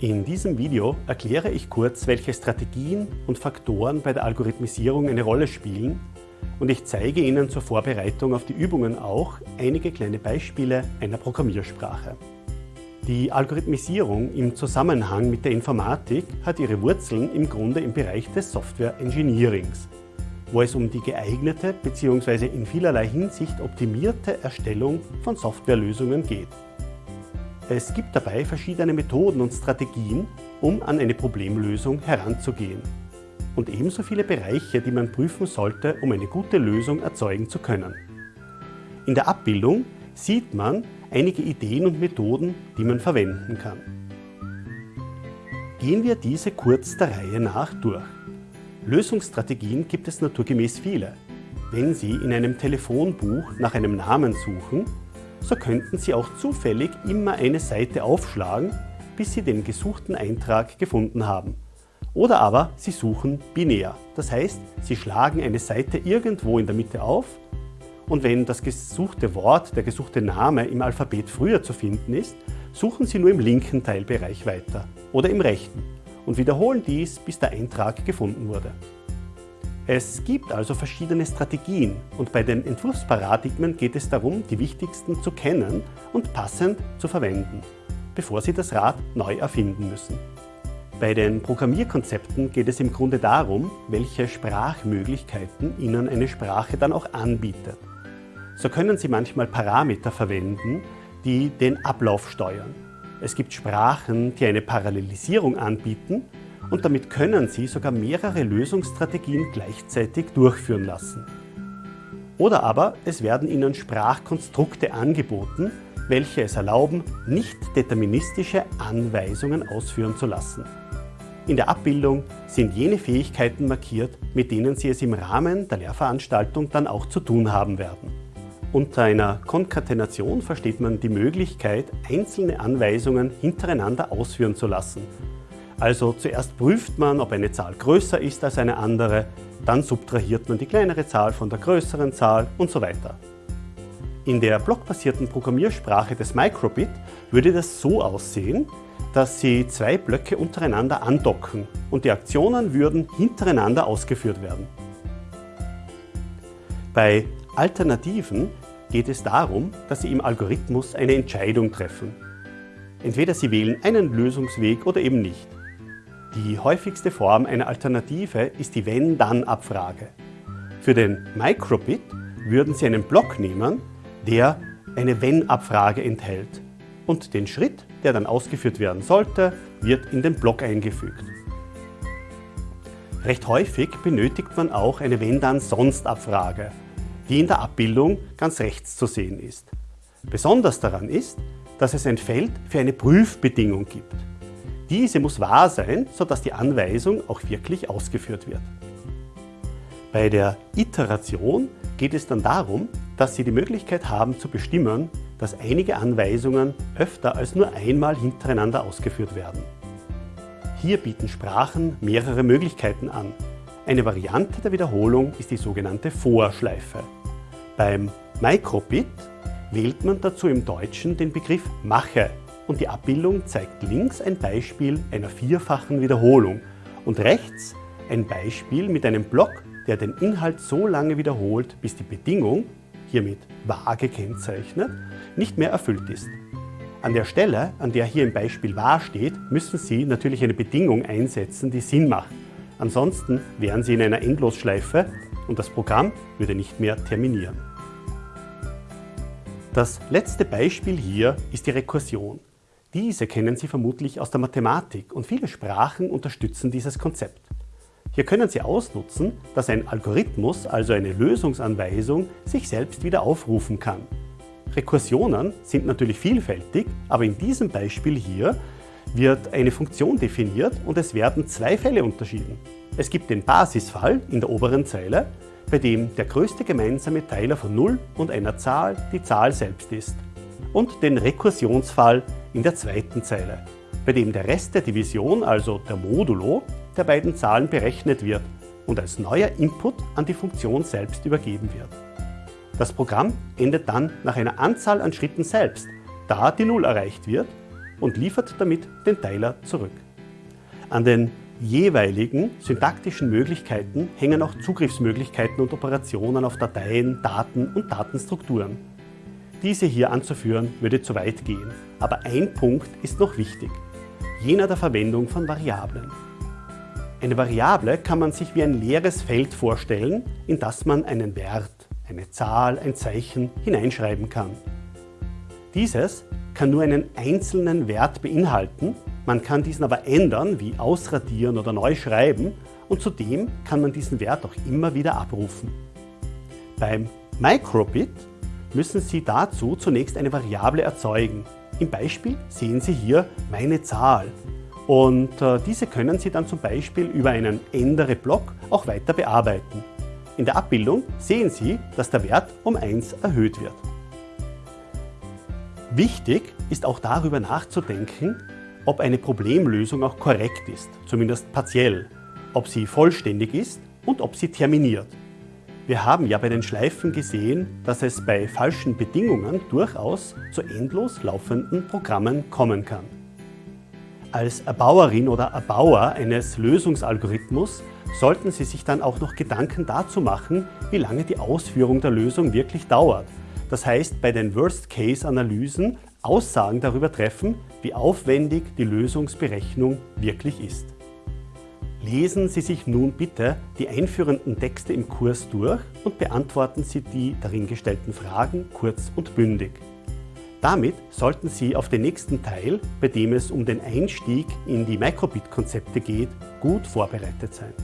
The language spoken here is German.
In diesem Video erkläre ich kurz, welche Strategien und Faktoren bei der Algorithmisierung eine Rolle spielen und ich zeige Ihnen zur Vorbereitung auf die Übungen auch einige kleine Beispiele einer Programmiersprache. Die Algorithmisierung im Zusammenhang mit der Informatik hat ihre Wurzeln im Grunde im Bereich des Software Engineerings, wo es um die geeignete bzw. in vielerlei Hinsicht optimierte Erstellung von Softwarelösungen geht. Es gibt dabei verschiedene Methoden und Strategien, um an eine Problemlösung heranzugehen. Und ebenso viele Bereiche, die man prüfen sollte, um eine gute Lösung erzeugen zu können. In der Abbildung sieht man einige Ideen und Methoden, die man verwenden kann. Gehen wir diese kurz der Reihe nach durch. Lösungsstrategien gibt es naturgemäß viele. Wenn Sie in einem Telefonbuch nach einem Namen suchen, so könnten Sie auch zufällig immer eine Seite aufschlagen, bis Sie den gesuchten Eintrag gefunden haben. Oder aber Sie suchen binär, das heißt, Sie schlagen eine Seite irgendwo in der Mitte auf und wenn das gesuchte Wort, der gesuchte Name im Alphabet früher zu finden ist, suchen Sie nur im linken Teilbereich weiter oder im rechten und wiederholen dies, bis der Eintrag gefunden wurde. Es gibt also verschiedene Strategien und bei den Entwurfsparadigmen geht es darum, die wichtigsten zu kennen und passend zu verwenden, bevor Sie das Rad neu erfinden müssen. Bei den Programmierkonzepten geht es im Grunde darum, welche Sprachmöglichkeiten Ihnen eine Sprache dann auch anbietet. So können Sie manchmal Parameter verwenden, die den Ablauf steuern. Es gibt Sprachen, die eine Parallelisierung anbieten und damit können Sie sogar mehrere Lösungsstrategien gleichzeitig durchführen lassen. Oder aber es werden Ihnen Sprachkonstrukte angeboten, welche es erlauben, nicht deterministische Anweisungen ausführen zu lassen. In der Abbildung sind jene Fähigkeiten markiert, mit denen Sie es im Rahmen der Lehrveranstaltung dann auch zu tun haben werden. Unter einer Konkatenation versteht man die Möglichkeit, einzelne Anweisungen hintereinander ausführen zu lassen also zuerst prüft man, ob eine Zahl größer ist als eine andere, dann subtrahiert man die kleinere Zahl von der größeren Zahl und so weiter. In der blockbasierten Programmiersprache des Microbit würde das so aussehen, dass Sie zwei Blöcke untereinander andocken und die Aktionen würden hintereinander ausgeführt werden. Bei Alternativen geht es darum, dass Sie im Algorithmus eine Entscheidung treffen. Entweder Sie wählen einen Lösungsweg oder eben nicht. Die häufigste Form einer Alternative ist die Wenn-Dann-Abfrage. Für den Microbit würden Sie einen Block nehmen, der eine Wenn-Abfrage enthält. Und den Schritt, der dann ausgeführt werden sollte, wird in den Block eingefügt. Recht häufig benötigt man auch eine Wenn-Dann-Sonst-Abfrage, die in der Abbildung ganz rechts zu sehen ist. Besonders daran ist, dass es ein Feld für eine Prüfbedingung gibt. Diese muss wahr sein, sodass die Anweisung auch wirklich ausgeführt wird. Bei der Iteration geht es dann darum, dass Sie die Möglichkeit haben zu bestimmen, dass einige Anweisungen öfter als nur einmal hintereinander ausgeführt werden. Hier bieten Sprachen mehrere Möglichkeiten an. Eine Variante der Wiederholung ist die sogenannte Vorschleife. Beim Microbit wählt man dazu im Deutschen den Begriff Mache und die Abbildung zeigt links ein Beispiel einer vierfachen Wiederholung und rechts ein Beispiel mit einem Block, der den Inhalt so lange wiederholt, bis die Bedingung, hiermit wahr gekennzeichnet, nicht mehr erfüllt ist. An der Stelle, an der hier im Beispiel wahr steht, müssen Sie natürlich eine Bedingung einsetzen, die Sinn macht. Ansonsten wären Sie in einer Endlosschleife und das Programm würde nicht mehr terminieren. Das letzte Beispiel hier ist die Rekursion. Diese kennen Sie vermutlich aus der Mathematik und viele Sprachen unterstützen dieses Konzept. Hier können Sie ausnutzen, dass ein Algorithmus, also eine Lösungsanweisung, sich selbst wieder aufrufen kann. Rekursionen sind natürlich vielfältig, aber in diesem Beispiel hier wird eine Funktion definiert und es werden zwei Fälle unterschieden. Es gibt den Basisfall in der oberen Zeile, bei dem der größte gemeinsame Teiler von 0 und einer Zahl die Zahl selbst ist und den Rekursionsfall in der zweiten Zeile, bei dem der Rest der Division, also der Modulo, der beiden Zahlen berechnet wird und als neuer Input an die Funktion selbst übergeben wird. Das Programm endet dann nach einer Anzahl an Schritten selbst, da die Null erreicht wird und liefert damit den Teiler zurück. An den jeweiligen syntaktischen Möglichkeiten hängen auch Zugriffsmöglichkeiten und Operationen auf Dateien, Daten und Datenstrukturen. Diese hier anzuführen würde zu weit gehen, aber ein Punkt ist noch wichtig, jener der Verwendung von Variablen. Eine Variable kann man sich wie ein leeres Feld vorstellen, in das man einen Wert, eine Zahl, ein Zeichen hineinschreiben kann. Dieses kann nur einen einzelnen Wert beinhalten, man kann diesen aber ändern, wie ausradieren oder neu schreiben und zudem kann man diesen Wert auch immer wieder abrufen. Beim Microbit müssen Sie dazu zunächst eine Variable erzeugen. Im Beispiel sehen Sie hier meine Zahl und äh, diese können Sie dann zum Beispiel über einen Ändere-Block auch weiter bearbeiten. In der Abbildung sehen Sie, dass der Wert um 1 erhöht wird. Wichtig ist auch darüber nachzudenken, ob eine Problemlösung auch korrekt ist, zumindest partiell, ob sie vollständig ist und ob sie terminiert. Wir haben ja bei den Schleifen gesehen, dass es bei falschen Bedingungen durchaus zu endlos laufenden Programmen kommen kann. Als Erbauerin oder Erbauer eines Lösungsalgorithmus sollten Sie sich dann auch noch Gedanken dazu machen, wie lange die Ausführung der Lösung wirklich dauert. Das heißt, bei den Worst-Case-Analysen Aussagen darüber treffen, wie aufwendig die Lösungsberechnung wirklich ist. Lesen Sie sich nun bitte die einführenden Texte im Kurs durch und beantworten Sie die darin gestellten Fragen kurz und bündig. Damit sollten Sie auf den nächsten Teil, bei dem es um den Einstieg in die Microbit-Konzepte geht, gut vorbereitet sein.